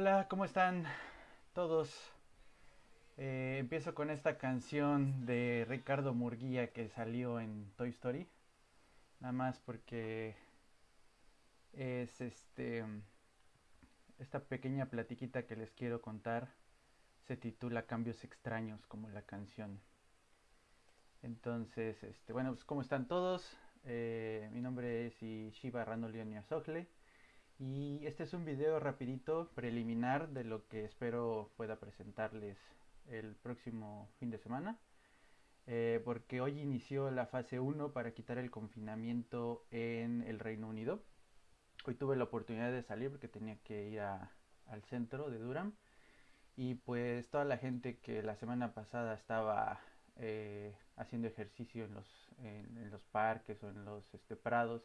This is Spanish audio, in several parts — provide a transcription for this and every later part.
Hola, ¿cómo están todos? Eh, empiezo con esta canción de Ricardo Murguía que salió en Toy Story. Nada más porque es este esta pequeña platiquita que les quiero contar se titula Cambios extraños como la canción. Entonces, este, bueno, pues ¿cómo están todos? Eh, mi nombre es Ishiba Ranolion Yasogle y este es un video rapidito preliminar de lo que espero pueda presentarles el próximo fin de semana. Eh, porque hoy inició la fase 1 para quitar el confinamiento en el Reino Unido. Hoy tuve la oportunidad de salir porque tenía que ir al centro de Durham. Y pues toda la gente que la semana pasada estaba eh, haciendo ejercicio en los, en, los parques o en los este, prados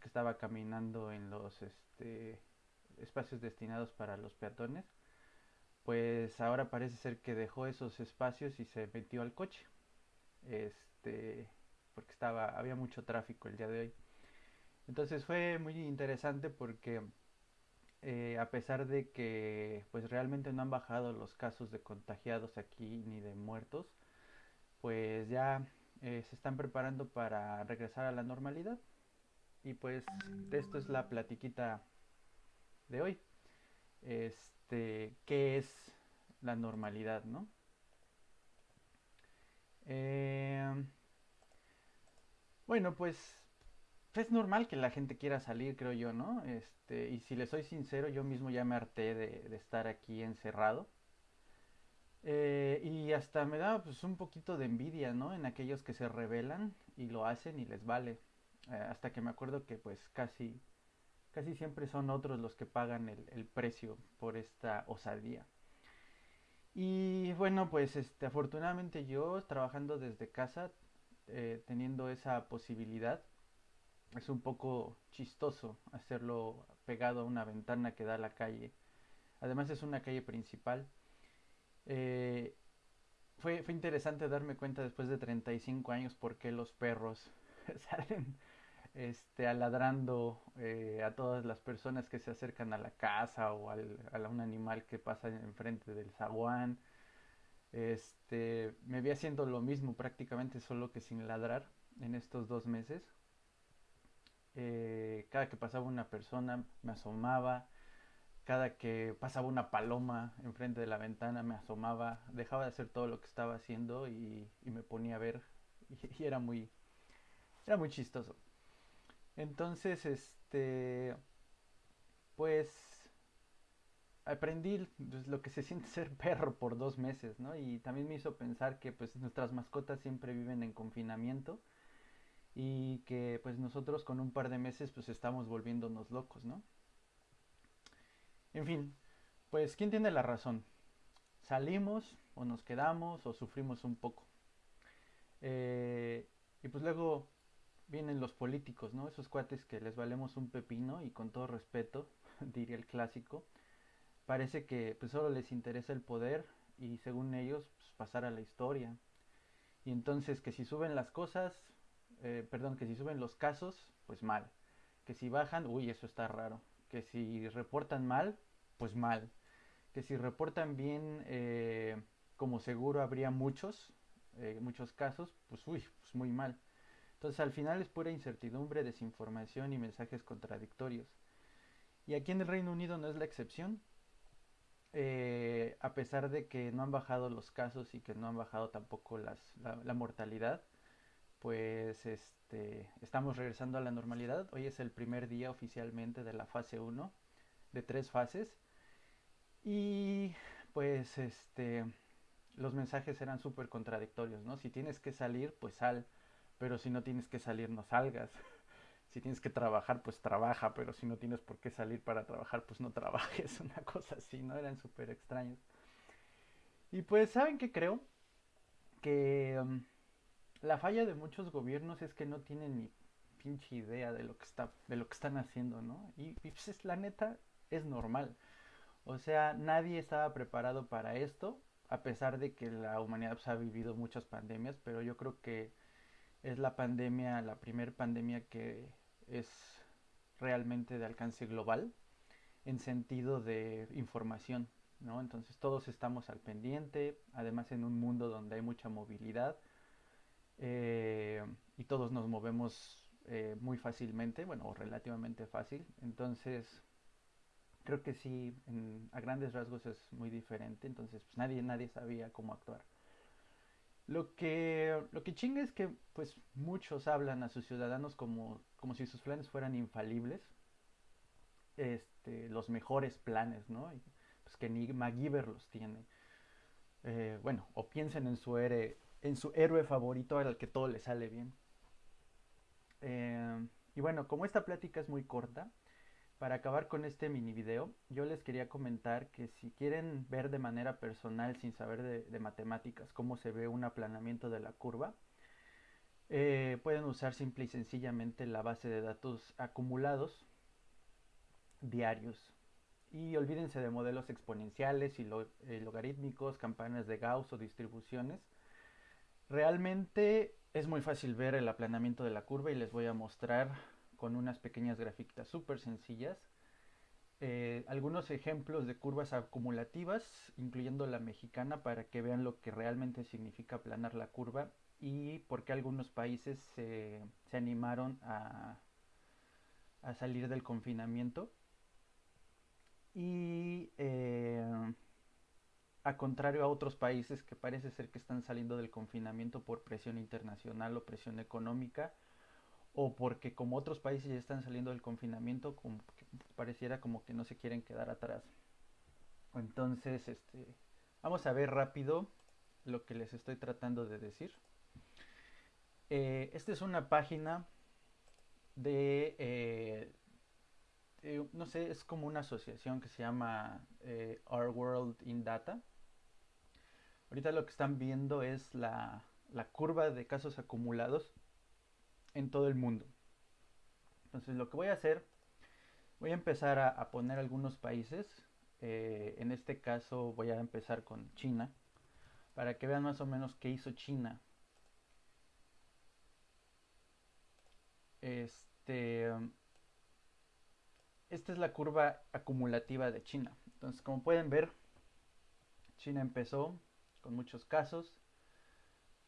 que estaba caminando en los este, espacios destinados para los peatones, pues ahora parece ser que dejó esos espacios y se metió al coche. Este, porque estaba, había mucho tráfico el día de hoy. Entonces fue muy interesante porque eh, a pesar de que pues realmente no han bajado los casos de contagiados aquí ni de muertos, pues ya eh, se están preparando para regresar a la normalidad. Y pues esto es la platiquita de hoy. Este, ¿qué es la normalidad, no? Eh, bueno, pues es normal que la gente quiera salir, creo yo, ¿no? Este, y si le soy sincero, yo mismo ya me harté de, estar aquí encerrado. Eh, y hasta me da pues un poquito de envidia, ¿no? En aquellos que se rebelan y lo hacen y les vale. Eh, hasta que me acuerdo que pues casi, casi siempre son otros los que pagan el, el precio por esta osadía. Y bueno, pues este, afortunadamente yo trabajando desde casa, eh, teniendo esa posibilidad, es un poco chistoso hacerlo pegado a una ventana que da a la calle. Además es una calle principal. Eh, fue, fue interesante darme cuenta después de 35 años por qué los perros salen este, aladrando eh, a todas las personas que se acercan a la casa o al, a un animal que pasa enfrente del zaguán. Este, me vi haciendo lo mismo prácticamente solo que sin ladrar en estos dos meses. Eh, cada que pasaba una persona me asomaba, cada que pasaba una paloma enfrente de la ventana me asomaba, dejaba de hacer todo lo que estaba haciendo y, me ponía a ver y, y, era muy era muy chistoso. Entonces, este, pues aprendí pues, lo que se siente ser perro por dos meses, ¿no? Y también me hizo pensar que pues nuestras mascotas siempre viven en confinamiento y que pues nosotros con un par de meses pues estamos volviéndonos locos, ¿no? En fin, pues ¿quién tiene la razón? ¿Salimos o nos quedamos o sufrimos un poco? Eh, y pues luego vienen los políticos, ¿no? Esos cuates que les valemos un pepino y con todo respeto, diría el clásico, parece que pues solo les interesa el poder y según ellos pues, pasar a la historia. Y entonces que si suben las cosas, eh, perdón, que si suben los casos, pues mal. Que si bajan, uy, eso está raro. Que si reportan mal, pues mal. Que si reportan bien, eh, como seguro habría muchos, eh, muchos casos, pues uy, pues muy mal. Entonces al final es pura incertidumbre, desinformación y mensajes contradictorios. Y aquí en el Reino Unido no es la excepción. Eh, a pesar de que no han bajado los casos y que no han bajado tampoco la, mortalidad, pues este, estamos regresando a la normalidad. Hoy es el primer día oficialmente de la fase 1 de tres fases. Y pues este, los mensajes eran súper contradictorios, ¿no? Si tienes que salir, pues sal pero si no tienes que salir, no salgas. Si tienes que trabajar, pues trabaja, pero si no tienes por qué salir para trabajar, pues no trabajes. Una cosa así, ¿no? Eran súper extraños. Y pues, ¿saben qué creo? Que um, la falla de muchos gobiernos es que no tienen ni pinche idea de lo que está, de lo que están haciendo, ¿no? Y, pues es, la neta es normal. O sea, nadie estaba preparado para esto, a pesar de que la humanidad pues, ha vivido muchas pandemias, pero yo creo que es la pandemia, la primer pandemia que es realmente de alcance global en sentido de información, ¿no? Entonces todos estamos al pendiente, además en un mundo donde hay mucha movilidad eh, y todos nos movemos eh, muy fácilmente, bueno, relativamente fácil. Entonces creo que sí, a grandes rasgos es muy diferente, entonces pues, nadie, nadie sabía cómo actuar. Lo que, lo que chinga es que pues muchos hablan a sus ciudadanos como, como si sus planes fueran infalibles, este, los mejores planes, ¿no? Pues que ni MacGyver los tiene. Eh, bueno, o piensen en su, héroe, en su héroe favorito al que todo le sale bien. Eh, y bueno, como esta plática es muy corta, para acabar con este mini video, yo les quería comentar que si quieren ver de manera personal, sin saber de, matemáticas, cómo se ve un aplanamiento de la curva, eh, pueden usar simple y sencillamente la base de datos acumulados diarios. Y olvídense de modelos exponenciales y eh, logarítmicos, campanas de Gauss o distribuciones. Realmente es muy fácil ver el aplanamiento de la curva y les voy a mostrar con unas pequeñas grafiquitas súper sencillas. Eh, algunos ejemplos de curvas acumulativas, incluyendo la mexicana, para que vean lo que realmente significa aplanar la curva y por qué algunos países se, animaron a, a, salir del confinamiento. Y eh, a contrario a otros países que parece ser que están saliendo del confinamiento por presión internacional o presión económica, o porque como otros países ya están saliendo del confinamiento, pareciera como que no se quieren quedar atrás. Entonces, este, vamos a ver rápido lo que les estoy tratando de decir. Eh, esta es una página de, eh, no sé, es como una asociación que se llama eh, Our World in Data. Ahorita lo que están viendo es la, la curva de casos acumulados en todo el mundo. Entonces lo que voy a hacer, voy a empezar a, poner algunos países. Eh, en este caso voy a empezar con China, para que vean más o menos qué hizo China. Este, esta es la curva acumulativa de China. Entonces, como pueden ver, China empezó con muchos casos,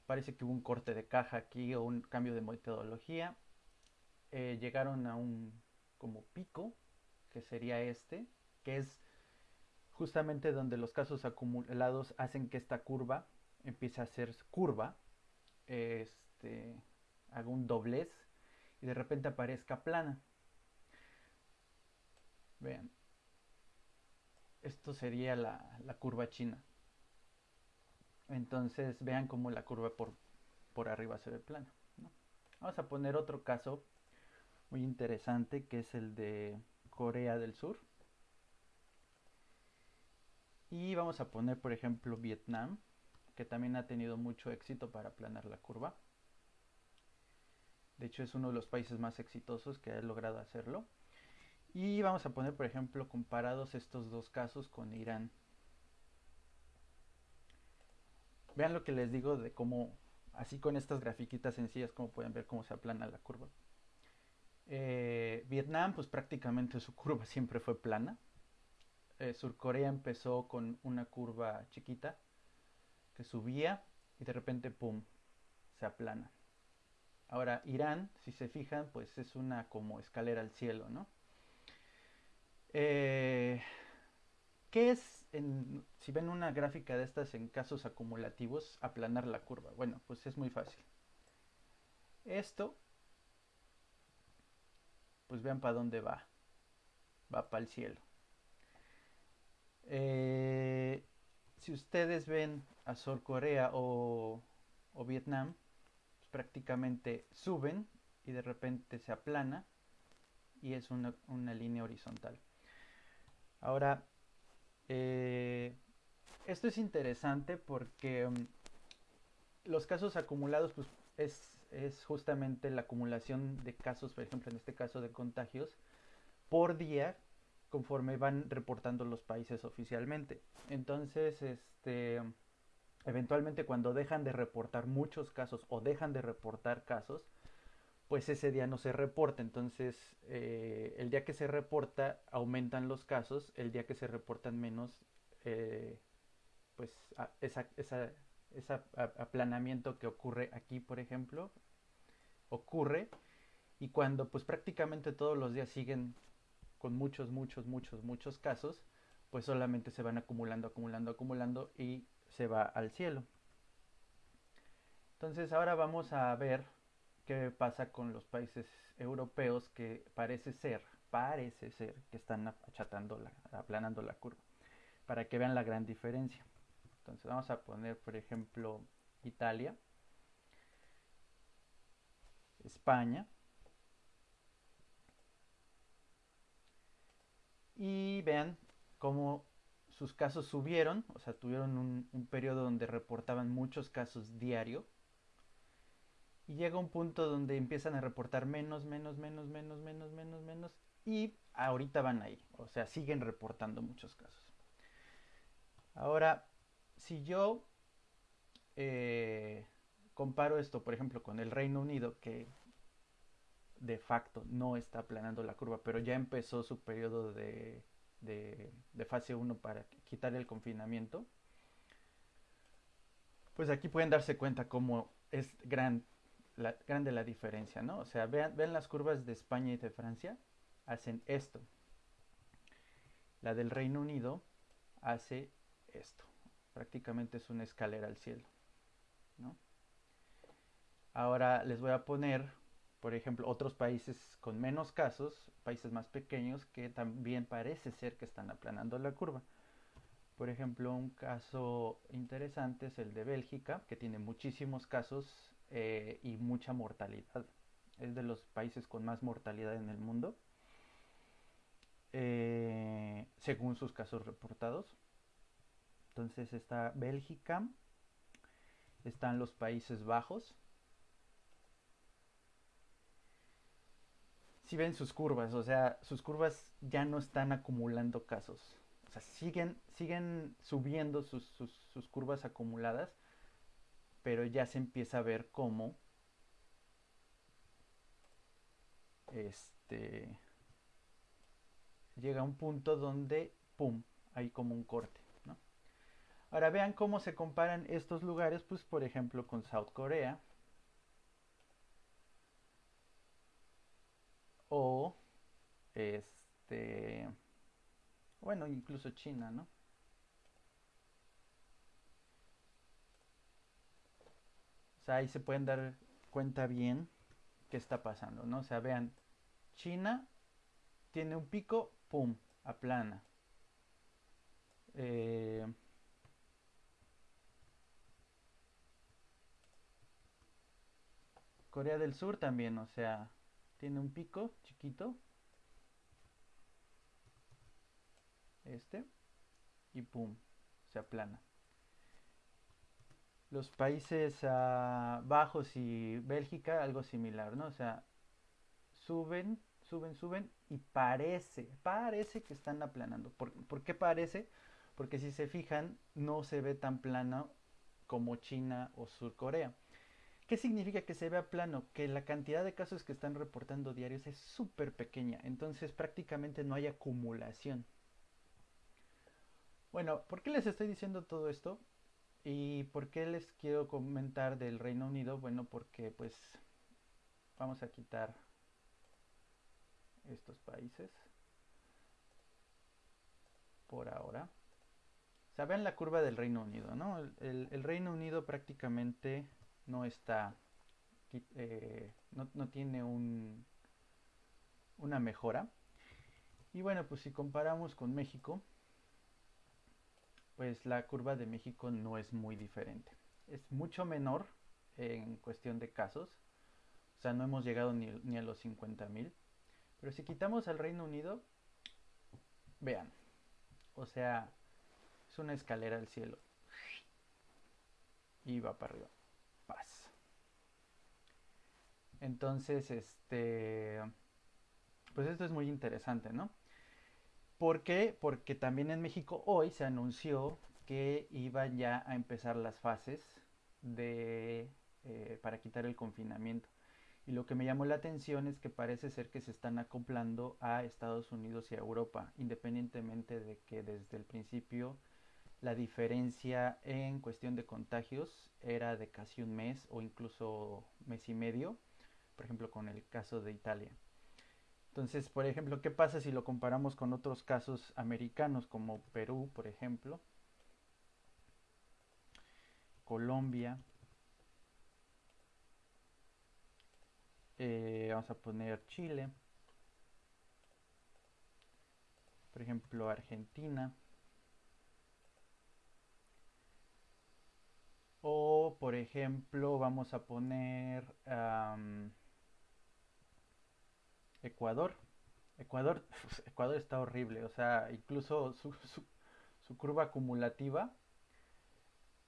Parece que hubo un corte de caja aquí o un cambio de metodología. Eh, llegaron a un como pico, que sería este, que es justamente donde los casos acumulados hacen que esta curva empiece a ser curva. Este, haga un doblez y de repente aparezca plana. Vean, esto sería la curva china. Entonces vean cómo la curva por, por arriba se ve plana. Vamos a poner otro caso muy interesante que es el de Corea del Sur. Y vamos a poner por ejemplo Vietnam, que también ha tenido mucho éxito para aplanar la curva. De hecho es uno de los países más exitosos que ha logrado hacerlo. Y vamos a poner por ejemplo comparados estos dos casos con Irán Vean lo que les digo de cómo, así con estas grafiquitas sencillas, como pueden ver cómo se aplana la curva. Eh, Vietnam, pues prácticamente su curva siempre fue plana. Eh, Surcorea empezó con una curva chiquita que subía y de repente, ¡pum!, se aplana. Ahora, Irán, si se fijan, pues es una como escalera al cielo, ¿no? Eh, ¿Qué es si ven una gráfica de estas en casos acumulativos, aplanar la curva. Bueno, pues es muy fácil. Esto, pues vean para dónde va. Va para el cielo. Eh, si ustedes ven a Sur Corea o, Vietnam, pues prácticamente suben y de repente se aplana y es una línea horizontal. Ahora, eh, esto es interesante porque mm, los casos acumulados pues, es es justamente la acumulación de casos, por ejemplo, en este caso de contagios, por día conforme van reportando los países oficialmente. Entonces, este, eventualmente cuando dejan de reportar muchos casos o dejan de reportar casos, pues ese día no se reporta. Entonces, eh, el día que se reporta, aumentan los casos. El día que se reportan menos, eh, pues ese esa, esa, aplanamiento que ocurre aquí, por ejemplo, ocurre. Y cuando pues prácticamente todos los días siguen con muchos, muchos, muchos, muchos casos, pues solamente se van acumulando, acumulando, acumulando y se va al cielo. Entonces ahora vamos a ver qué pasa con los países europeos que parece ser, parece ser que están achatando, la, aplanando la curva, para que vean la gran diferencia. Entonces vamos a poner, por ejemplo, Italia, España, y vean cómo sus casos subieron, o sea, tuvieron un, un periodo donde reportaban muchos casos diario, y llega un punto donde empiezan a reportar menos, menos, menos, menos, menos, menos, menos. Y ahorita van ahí. O sea, siguen reportando muchos casos. Ahora, si yo eh, comparo esto, por ejemplo, con el Reino Unido, que de facto no está aplanando la curva, pero ya empezó su periodo de, de, de fase 1 para quitar el confinamiento, pues aquí pueden darse cuenta cómo es gran la, grande la diferencia, ¿no? O sea, vean, vean las curvas de España y de Francia, hacen esto. La del Reino Unido hace esto. Prácticamente es una escalera al cielo, ¿no? Ahora les voy a poner, por ejemplo, otros países con menos casos, países más pequeños que también parece ser que están aplanando la curva. Por ejemplo, un caso interesante es el de Bélgica, que tiene muchísimos casos eh, y mucha mortalidad. Es de los países con más mortalidad en el mundo, eh, según sus casos reportados. Entonces está Bélgica, están los Países Bajos. Si ven sus curvas, o sea, sus curvas ya no están acumulando casos. Siguen, siguen subiendo sus, sus curvas acumuladas, pero ya se empieza a ver cómo este llega a un punto donde pum, hay como un corte, ¿no? Ahora vean cómo se comparan estos lugares, pues por ejemplo con South Corea o este bueno, incluso China, ¿no? Sea, ahí se pueden dar cuenta bien qué está pasando, ¿no? O sea, vean, China tiene un pico, ¡pum!, aplana. Eh, Corea del Sur también, o sea, tiene un pico chiquito. Este. Y pum, se aplana los Países uh, Bajos y Bélgica algo similar, ¿no? O sea, suben, suben, suben y parece, parece que están aplanando. ¿Por, ¿Por, qué parece? Porque si se fijan, no se ve tan plano como China o Sur Corea. ¿Qué significa que se vea plano? Que la cantidad de casos que están reportando diarios es súper pequeña, entonces prácticamente no hay acumulación. Bueno, ¿por qué les estoy diciendo todo esto? ¿Y por qué les quiero comentar del Reino Unido? Bueno, porque pues vamos a quitar estos países por ahora. Saben la curva del Reino Unido, ¿no? El, el, Reino Unido prácticamente no está, eh, no, no, tiene un, una mejora. Y bueno, pues si comparamos con México, pues la curva de México no es muy diferente. Es mucho menor en cuestión de casos. O sea, no hemos llegado ni, ni a los 50 mil. Pero si quitamos al Reino Unido, vean. O sea, es una escalera al cielo. Y va para arriba. Paz. Entonces, este, pues esto es muy interesante, ¿no? ¿Por qué? Porque también en México hoy se anunció que iban ya a empezar las fases de, eh, para quitar el confinamiento. Y lo que me llamó la atención es que parece ser que se están acoplando a Estados Unidos y a Europa, independientemente de que desde el principio la diferencia en cuestión de contagios era de casi un mes o incluso mes y medio, por ejemplo con el caso de Italia. Entonces, por ejemplo, ¿qué pasa si lo comparamos con otros casos americanos como Perú, por ejemplo? Colombia. Eh, vamos a poner Chile. Por ejemplo, Argentina. O, por ejemplo, vamos a poner Ecuador. Ecuador, Ecuador está horrible, o sea, incluso su, curva acumulativa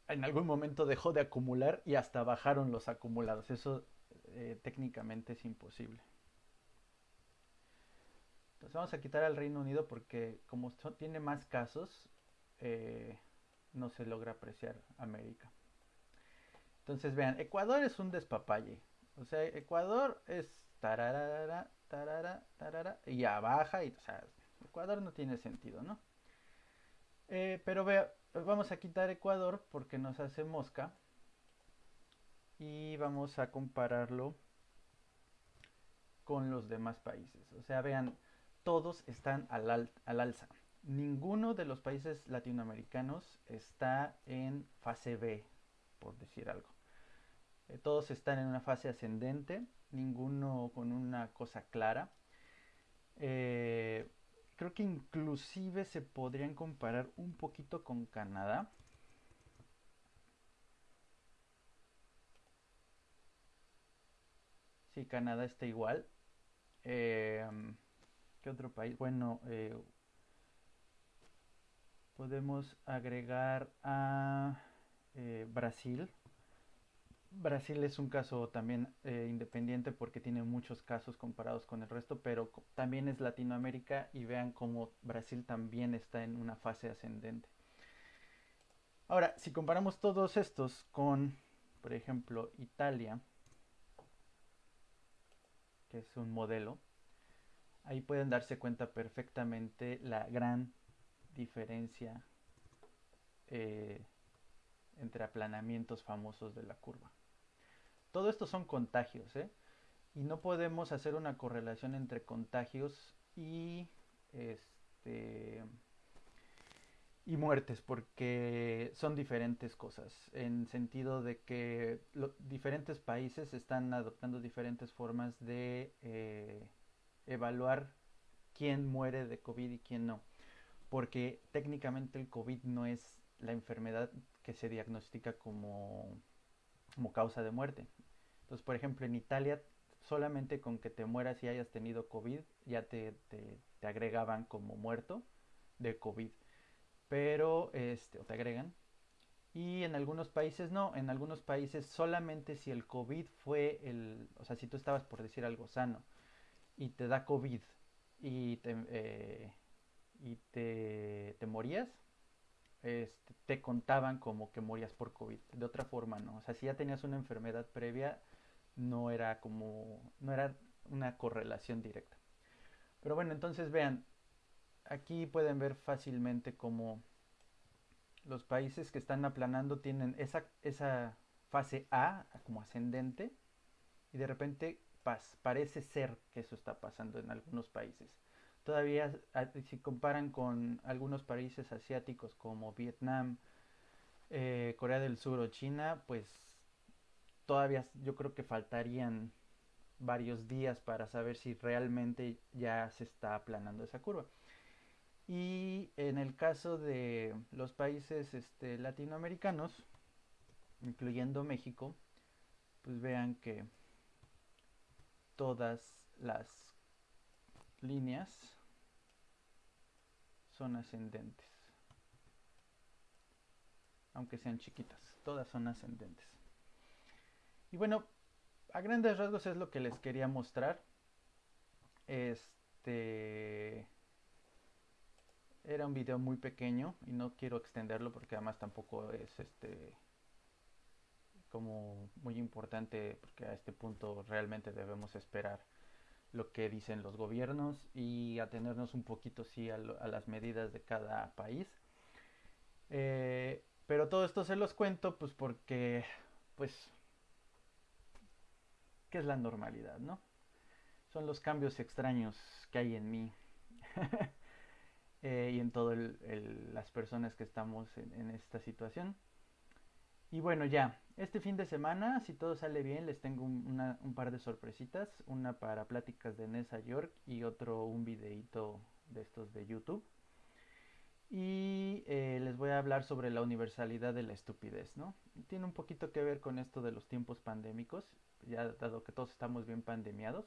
en algún momento dejó de acumular y hasta bajaron los acumulados. Eso eh, técnicamente es imposible. Entonces vamos a quitar al Reino Unido porque como tiene más casos, eh, no se logra apreciar América. Entonces vean, Ecuador es un despapalle. O sea, Ecuador es tararara, tarara, tarara, y ya baja, y o sea, Ecuador no tiene sentido, ¿no? Eh, pero vea, vamos a quitar Ecuador porque nos hace mosca y vamos a compararlo con los demás países. O sea, vean, todos están al, al, al alza. Ninguno de los países latinoamericanos está en fase B, por decir algo. Eh, todos están en una fase ascendente, ninguno con una cosa clara. Eh, creo que inclusive se podrían comparar un poquito con Canadá. Sí, Canadá está igual. Eh, ¿Qué otro país? Bueno, eh, podemos agregar a eh, Brasil. Brasil es un caso también eh, independiente porque tiene muchos casos comparados con el resto, pero también es Latinoamérica y vean cómo Brasil también está en una fase ascendente. Ahora, si comparamos todos estos con, por ejemplo, Italia, que es un modelo, ahí pueden darse cuenta perfectamente la gran diferencia eh, entre aplanamientos famosos de la curva. Todo esto son contagios, ¿eh? Y no podemos hacer una correlación entre contagios y este y muertes porque son diferentes cosas en sentido de que diferentes países están adoptando diferentes formas de eh, evaluar quién muere de COVID y quién no porque técnicamente el COVID no es la enfermedad que se diagnostica como causa de muerte. Entonces, por ejemplo, en Italia, solamente con que te mueras y hayas tenido COVID, ya te, te, te agregaban como muerto de COVID. Pero, este, o te agregan. Y en algunos países no, en algunos países solamente si el COVID fue el, o sea, si tú estabas por decir algo sano y te da COVID y te, eh, y te, te morías, este, te contaban como que morías por COVID. De otra forma, no. O sea, si ya tenías una enfermedad previa, no era como, no era una correlación directa. Pero bueno, entonces vean, aquí pueden ver fácilmente como los países que están aplanando tienen esa, esa fase A como ascendente y de repente parece ser que eso está pasando en algunos países. Todavía si comparan con algunos países asiáticos como Vietnam, eh, Corea del Sur o China, pues todavía yo creo que faltarían varios días para saber si realmente ya se está aplanando esa curva. Y en el caso de los países este, latinoamericanos, incluyendo México, pues vean que todas las líneas son ascendentes. Aunque sean chiquitas, todas son ascendentes. Y bueno, a grandes rasgos es lo que les quería mostrar. Este era un video muy pequeño y no quiero extenderlo porque además tampoco es este como muy importante porque a este punto realmente debemos esperar lo que dicen los gobiernos y atenernos un poquito sí a, las medidas de cada país. Eh, pero todo esto se los cuento pues porque pues ¿qué es la normalidad, no? Son los cambios extraños que hay en mí. Eh, y en todas las personas que estamos en, esta situación. Y bueno, ya, este fin de semana, si todo sale bien, les tengo un, par de sorpresitas. Una para pláticas de Nessa York y otro un videito de estos de YouTube. Y eh, les voy a hablar sobre la universalidad de la estupidez, ¿no? Tiene un poquito que ver con esto de los tiempos pandémicos, ya dado que todos estamos bien pandemiados.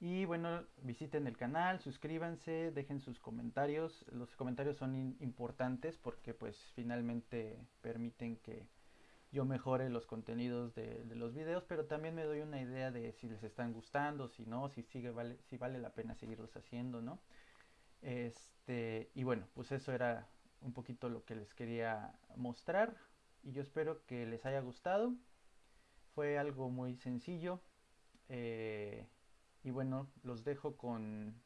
Y bueno, visiten el canal, suscríbanse, dejen sus comentarios. Los comentarios son importantes porque pues finalmente permiten que yo mejore los contenidos de, los videos, pero también me doy una idea de si les están gustando, si no, si vale la pena seguirlos haciendo, ¿no? Este, y bueno, pues eso era un poquito lo que les quería mostrar y yo espero que les haya gustado. Fue algo muy sencillo. Eh, y bueno, los dejo con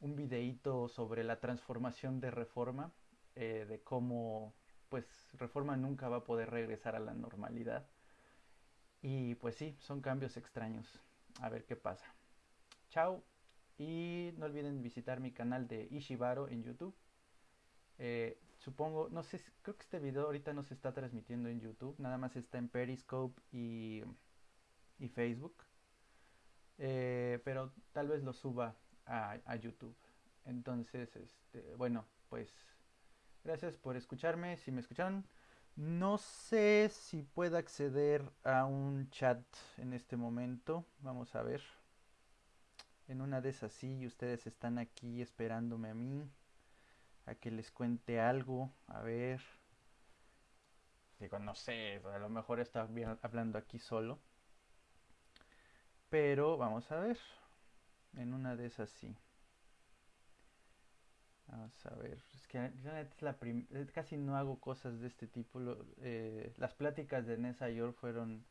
un videíto sobre la transformación de Reforma, eh, de cómo pues Reforma nunca va a poder regresar a la normalidad. Y pues sí, son cambios extraños. A ver qué pasa. Chao. Y no olviden visitar mi canal de Ishibaro en YouTube. Eh, supongo, no sé, creo que este video ahorita no se está transmitiendo en YouTube. Nada más está en Periscope y, y Facebook. Eh, pero tal vez lo suba a, YouTube. Entonces, este, bueno, pues gracias por escucharme. Si me escucharon, no sé si puedo acceder a un chat en este momento. Vamos a ver. En una de esas sí, ustedes están aquí esperándome a mí, a que les cuente algo. A ver. Digo, no sé, a lo mejor está hablando aquí solo. Pero vamos a ver. En una de esas sí. Vamos a ver. Es que es la casi no hago cosas de este tipo. Eh, las pláticas de Nessa York fueron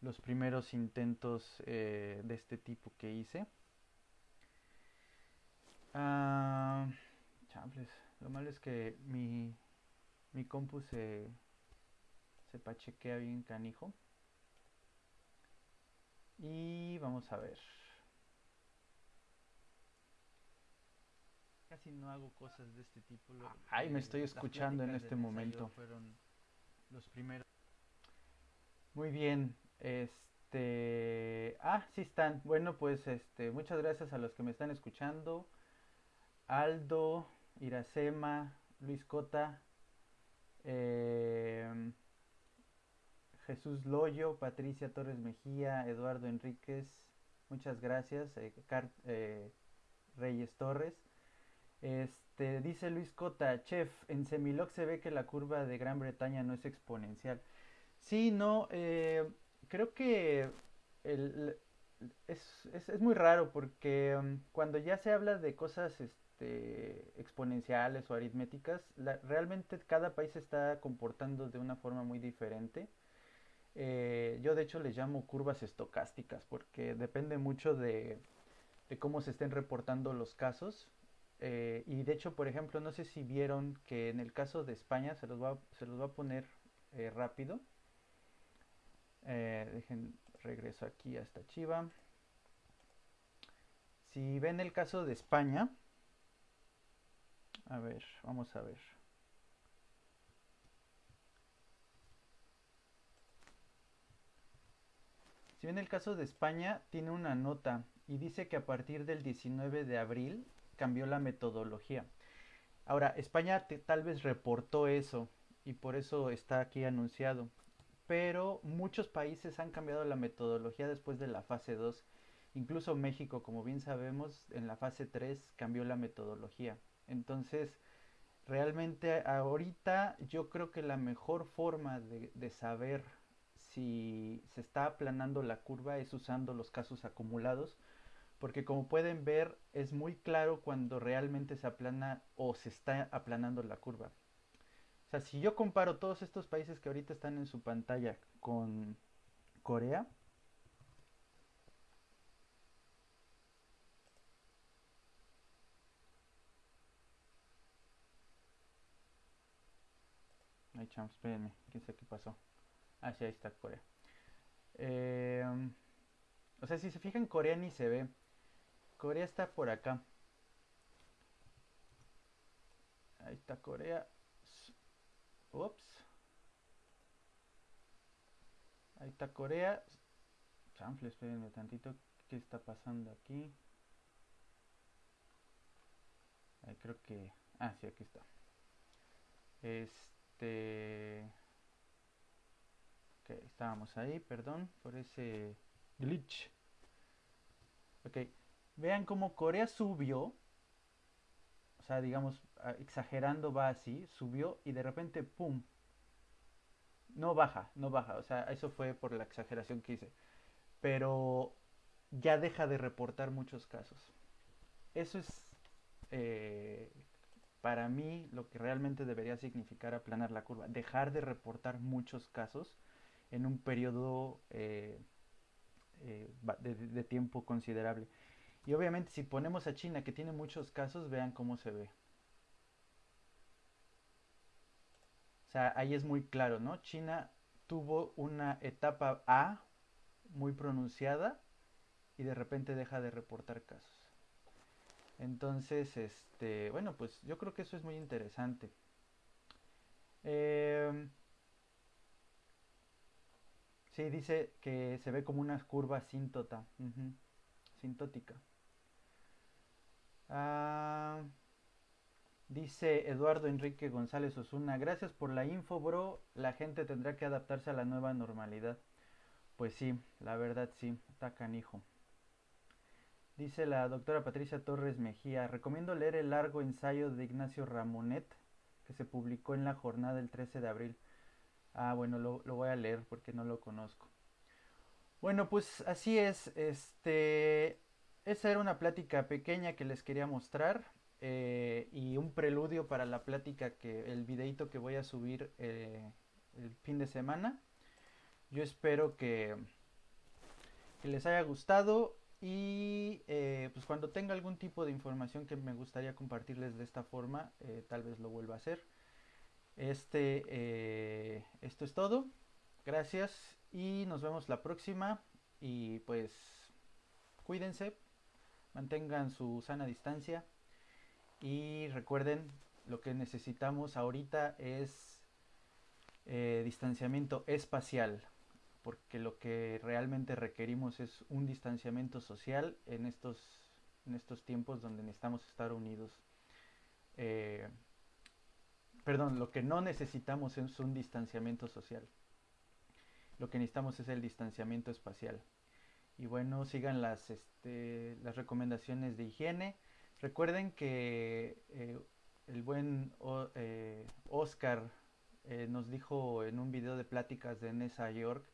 los primeros intentos eh, de este tipo que hice. Ah, Lo malo es que mi, mi compu se, se pachequea bien canijo. Y vamos a ver. Casi no hago cosas de este tipo. Ay, me estoy escuchando en este momento. Fueron los primeros. Muy bien. Este. Ah, sí están. Bueno, pues este. Muchas gracias a los que me están escuchando. Aldo, Iracema, Luis Cota. Eh, Jesús Loyo, Patricia Torres Mejía, Eduardo Enríquez, muchas gracias, eh, eh, Reyes Torres. Este, dice Luis Cota, chef, en Semiloc se ve que la curva de Gran Bretaña no es exponencial. Sí, no, eh, creo que es, muy raro porque um, cuando ya se habla de cosas este, exponenciales o aritméticas, realmente cada país está comportando de una forma muy diferente. Eh, yo de hecho les llamo curvas estocásticas porque depende mucho de, cómo se estén reportando los casos. Eh, y de hecho, por ejemplo, no sé si vieron que en el caso de España, se los va, se los va a poner eh, rápido. dejen, regreso aquí a esta chiva. Si ven el caso de España, a ver, vamos a ver. Si bien el caso de España tiene una nota y dice que a partir del 19 de abril cambió la metodología. Ahora, España tal vez reportó eso y por eso está aquí anunciado. Pero muchos países han cambiado la metodología después de la fase 2. Incluso México, como bien sabemos, en la fase 3 cambió la metodología. Entonces, realmente ahorita yo creo que la mejor forma de, saber si se está aplanando la curva es usando los casos acumulados, porque como pueden ver es muy claro cuando realmente se aplana o se está aplanando la curva. O sea, si yo comparo todos estos países que ahorita están en su pantalla con Corea, Ay, chams, espérenme, quién sabe qué pasó. Ah, sí, ahí está Corea. Eh, o sea, si se fijan, Corea ni se ve. Corea está por acá. Ahí está Corea. Ups. Ahí está Corea. Chanfle, espérenme tantito. ¿Qué está pasando aquí? Ahí creo que... Ah, sí, aquí está. Este... Ok, estábamos ahí, perdón por ese glitch. Ok, vean cómo Corea subió. O sea, digamos, exagerando va así, subió y de repente, ¡pum! No baja, no baja. O sea, eso fue por la exageración que hice. Pero ya deja de reportar muchos casos. Eso es eh, para mí lo que realmente debería significar aplanar la curva. Dejar de reportar muchos casos en un periodo eh, eh, de, tiempo considerable. Y obviamente si ponemos a China que tiene muchos casos, vean cómo se ve. O sea, ahí es muy claro, ¿no? China tuvo una etapa A muy pronunciada y de repente deja de reportar casos. Entonces, este, bueno, pues yo creo que eso es muy interesante. Eh, Sí, dice que se ve como una curva asíntota. Sintótica. Ah, dice Eduardo Enrique González Osuna, gracias por la info, bro. La gente tendrá que adaptarse a la nueva normalidad. Pues sí, la verdad sí, está canijo. Dice la doctora Patricia Torres Mejía, recomiendo leer el largo ensayo de Ignacio Ramonet que se publicó en la jornada del 13 de abril. Ah, bueno, lo, voy a leer porque no lo conozco. Bueno, pues así es. Este, esa era una plática pequeña que les quería mostrar eh, y un preludio para la plática que el videito que voy a subir eh, el fin de semana. Yo espero que, que les haya gustado y eh, pues cuando tenga algún tipo de información que me gustaría compartirles de esta forma, tal vez lo vuelva a hacer. Este, eh, esto es todo. Gracias y nos vemos la próxima. Y pues cuídense, mantengan su sana distancia y recuerden lo que necesitamos ahorita es eh, distanciamiento espacial porque lo que realmente requerimos es un distanciamiento social en estos, en estos tiempos donde necesitamos estar unidos. Eh, perdón, lo que no necesitamos es un distanciamiento social. Lo que necesitamos es el distanciamiento espacial. Y bueno, sigan las, este, las recomendaciones de higiene. Recuerden que eh, el buen eh, Oscar nos dijo en un video de pláticas de Nesa York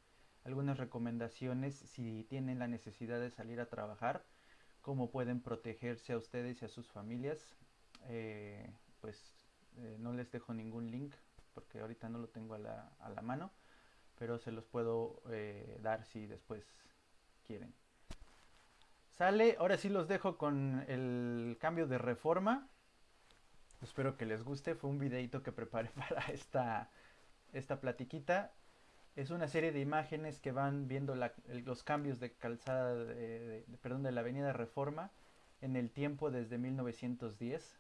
algunas recomendaciones si tienen la necesidad de salir a trabajar, cómo pueden protegerse a ustedes y a sus familias. pues eh, no les dejo ningún link porque ahorita no lo tengo a la, a la mano, pero se los puedo eh, dar si después quieren. Sale, ahora sí los dejo con el cambio de reforma. Espero que les guste, fue un videito que preparé para esta, esta platiquita. Es una serie de imágenes que van viendo los cambios de calzada, perdón, de la avenida Reforma en el tiempo desde 1910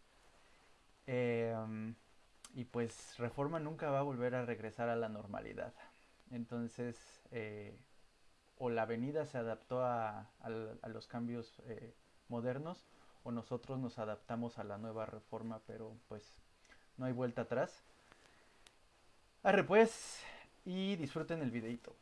Em, y pues Reforma nunca va a volver a regresar a la normalidad. Entonces, eh, o la avenida se adaptó a, los cambios eh, modernos, o nosotros nos adaptamos a la nueva reforma, pero pues no hay vuelta atrás. Arre pues, y disfruten el videito.